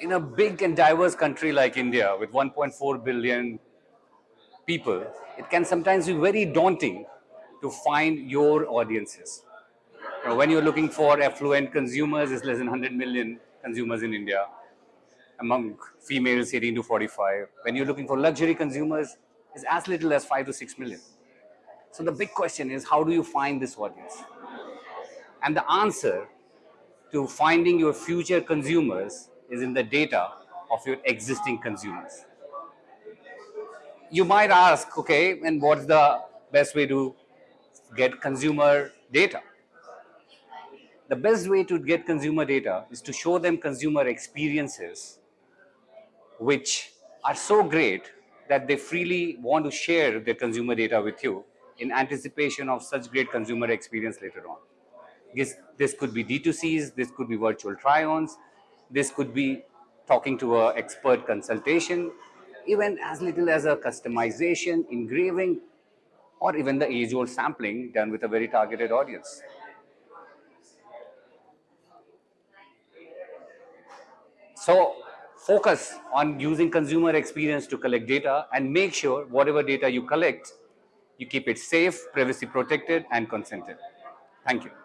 In a big and diverse country like India with 1.4 billion people, it can sometimes be very daunting to find your audiences. You know, when you're looking for affluent consumers, it's less than 100 million consumers in India among females 18 to 45. When you're looking for luxury consumers, it's as little as 5 to 6 million. So the big question is, how do you find this audience? And the answer to finding your future consumers is in the data of your existing consumers. You might ask, okay, and what's the best way to get consumer data? The best way to get consumer data is to show them consumer experiences which are so great that they freely want to share their consumer data with you in anticipation of such great consumer experience later on. This, this could be D2Cs, this could be virtual try-ons, this could be talking to an expert consultation, even as little as a customization, engraving, or even the age-old sampling done with a very targeted audience. So focus on using consumer experience to collect data and make sure whatever data you collect, you keep it safe, privacy protected, and consented. Thank you.